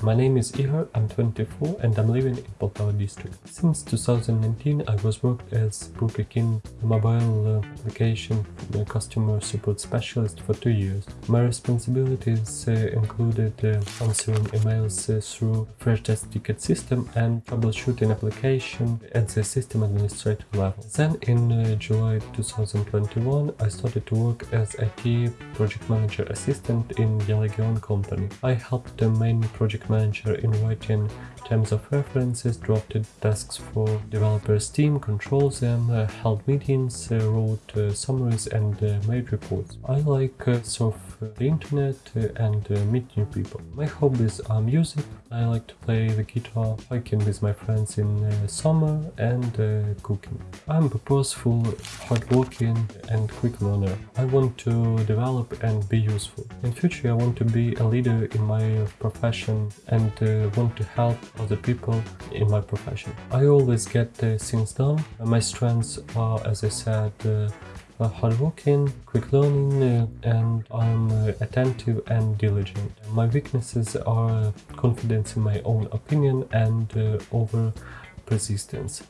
My name is Ihor, I'm 24 and I'm living in Poltava district. Since 2019 I was worked as Burger mobile uh, application uh, customer support specialist for two years. My responsibilities uh, included uh, answering emails uh, through Freshdesk ticket system and troubleshooting application at the system administrator level. Then in uh, July 2021 I started to work as IT project manager assistant in Delegion company. I helped the main project manager in writing terms of references, drafted tasks for developers team, controlled them, uh, held meetings, uh, wrote uh, summaries and made reports. I like surf uh, the internet and uh, meet new people. My hobbies are music, I like to play the guitar, hiking with my friends in uh, summer and uh, cooking. I'm purposeful, hardworking and quick learner. I want to develop and be useful. In future I want to be a leader in my profession and want to help other people in my profession. I always get things done. My strengths are, as I said, hardworking, quick learning, uh, and I'm uh, attentive and diligent. My weaknesses are confidence in my own opinion and uh, over persistence.